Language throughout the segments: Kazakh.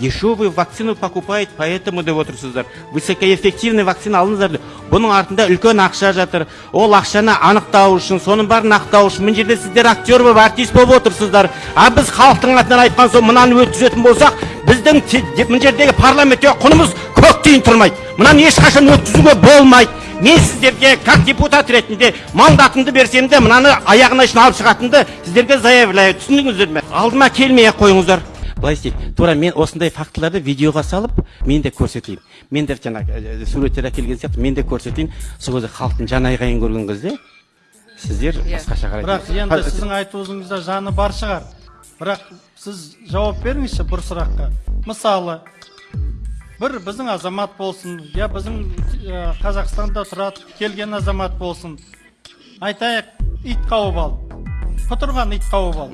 дешевую вакцину покупает поэтому деп отырсыздар. Высокоэффективный вакцина алыңыздар деп. Бұның артында үлкен ақша жатыр. Ол ақшаны анықтау үшін соның бәрін ақтау үшін мына жерде сіздер актер болып артист болып отырсыздар. А біз халықтың атынан айтқан соң мынаны өткізетін болсақ біздің мына жердегі парламентте құнымыз көк тиын тұрмайды. Мынаны ешқашан өткізуге болмайды. Мен сіздерге как депутат ретінде мандатымды берсем де мынаны аяғына шейін алып шығатынымды сіздерге заявляю. Түсіндіңіздер ме? Алдыма келмей ақ қойыңыздар. Былай істейік тура мен осындай фактыларды видеоға салып мен де көрсетейін. Мен де жаңағы ә, суреттер әкелген сияқты мен де көрсетейін. Сол кезде халықтың жан айқайын көрген кезде сіздер басқаша бірақ қарайсыздар енді сіздің айтуыңызда жаны бар шығар. Бірақ сіз жауап беріңізші бір сұраққа. Мысалы бір біздің азамат болсын я біздің ә, қазақстанда тұрады келген азамат болсын айтайық ит қауып ал құтырған ит қауып ал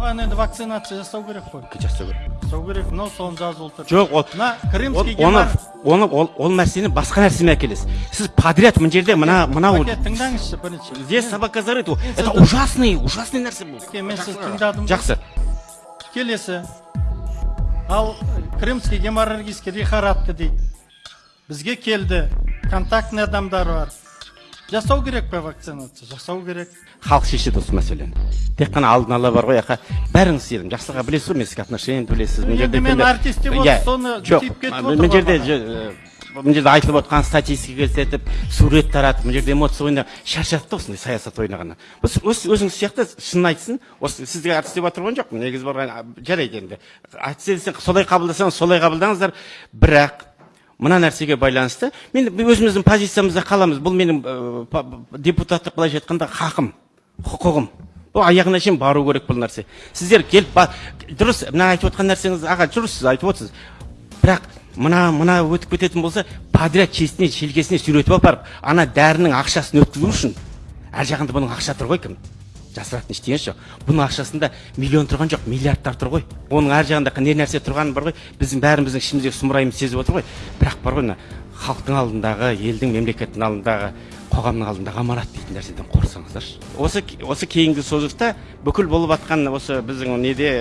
оған енді вакцинация жасау керек қой. Жасау керек. Жасау керек мынау соны жазылып тұр жоқ ол мына крымский оны оны ол, ол нәрсені басқа нәрсемен әкелесіз. Сіз подряд мына жерде мына мынау тыңдаңызшы бірінші. Здесь собака зарыт это ужасный ужасный нәрсе бұл мен сізді тыңдадым. Жақсы. Келесі. Ал крымский геморрагический лихорадка дейді. Бізге келді контактный адамдар бар. Жасау керек па вакцинация жасау керек. Халық шешеді осы мәселені. Тек қана алдын ала бар ғой яқа бәріңіз сенім. Жақсылыға білесіз ғой менсік отношениямды білесіз. Ну, енді мен артист деп отырсыз, соны жоқ. тиіп кетіп мына отыр жерде ғой. же- э, мына жерде айтылып отқан статистика көрсетіп сурет таратып мына жерде эмоция ойнап шаршады да осындай саясат ойнағаннан өз- өзіңіз сияқты шынын айтсын осы сізге артист деп отырған жоқпын. Негізі барған жарайды енді. Айтса солай қабылдасаңыз солай қабылдаңыздар. Бірақ мына нәрсеге байланысты. Мен өзіміздің позициямызда қаламыз. Бұл менің ә, депутаттық былайша айтқанда хақым құқығым. Бұл аяғына шейін бару керек бұл нәрсе. Сіздер келіп дұрыс мына айтып отқан нәрсеңіз аға дұрыс сіз айтып отырсыз. Бірақ мына мына өтіп кететін болса подряд чесіне шелкесіне сүйретіп апарып ана дәрінің ақшасын өткізу үшін ар жағында бұның ақша тұр ғой кім? Жасыратын ештеңесі жоқ бұның ақшасында миллион тұрған жоқ миллиардтар тұр ғой. Оның ар жағында не нәрсе тұрғаны бар ғой. Біздің бәріміздің ішіміздегі сұмырайымыз сезіп отыр ғой. Бірақ бар ғой мына халықтың алдындағы елдің мемлекеттің алдындағы қоғамның алдындағы аманат дейтін нәрседен қорықсаңыздаршы. Осы осы кейінгі созықта бүкіл болып жатқан осы біздің неде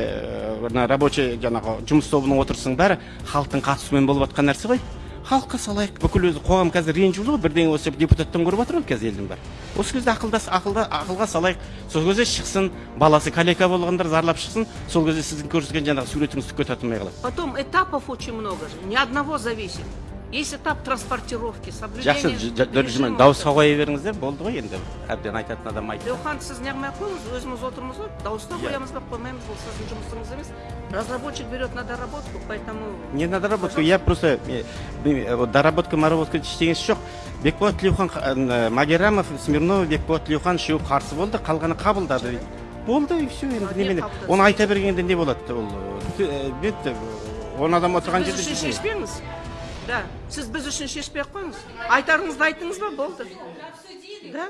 мына рабочий жаңағы жұмыс тобының отырысының бәрі халықтың қатысуымен болып жатқан нәрсе ғой. Халыққа салайық. Бүкіл өзі қоғам қазір ренжіп жүр ғой. Бірдеңе осы депутаттан көріп жатыр ғой қазір елдің бәрі. Осы кезде ақылдас ақылда ақылға салайық. Сол кезде шықсын баласы калека болғандар зарлап шықсын. Сол кезде сіздің көрсеткен жаңағы суретіңіз түкке татымай қалады. Потом этапов очень много же, ни одного зависит. Есть этап транспортировки, жақсы соблюдение ж- ж- дөржімен режима. дауысқа қоя беріңіздер болды ғой енді әбден айтатын адам айтты. Леохан сіз неғмай ақ қойыңыз өзіміз отырмыз ғой дауысқа қоямыз ба қоймаймыз бұл сіздің жұмысыңыз емес. Разработчик берет на доработку поэтому не на доработку я просто э, э, доработка моработка ештеңесі жоқ бекболат тілеухан э, магеррамов смирнов бекболат тілеухан үшеуі қарсы болды қалғаны қабылдады. Болды и все енді не немене. оны айта бергенде не болады ол он адам отырған жерде жүз- шешпеңіз. Да. Сіз біз үшін шешпей ақ қойыңыз. Айтарыңызды айттыңыз ба? Болды. Да.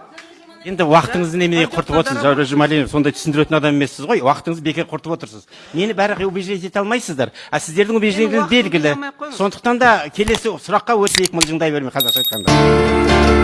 Енді уақытыңызды немене құртып отырсыз доработку. жаурен жұмалиев? Сондай түсіндіретін адам емессіз ғой. Уақытыңызды бекер құртып отырсыз. Мені бәрі убеждать ете алмайсыздар? А сіздердің убеждениеңіз белгілі. сондықтан да келесі сұраққа өтейік мылжыңдай бермей қазақша айтқанда.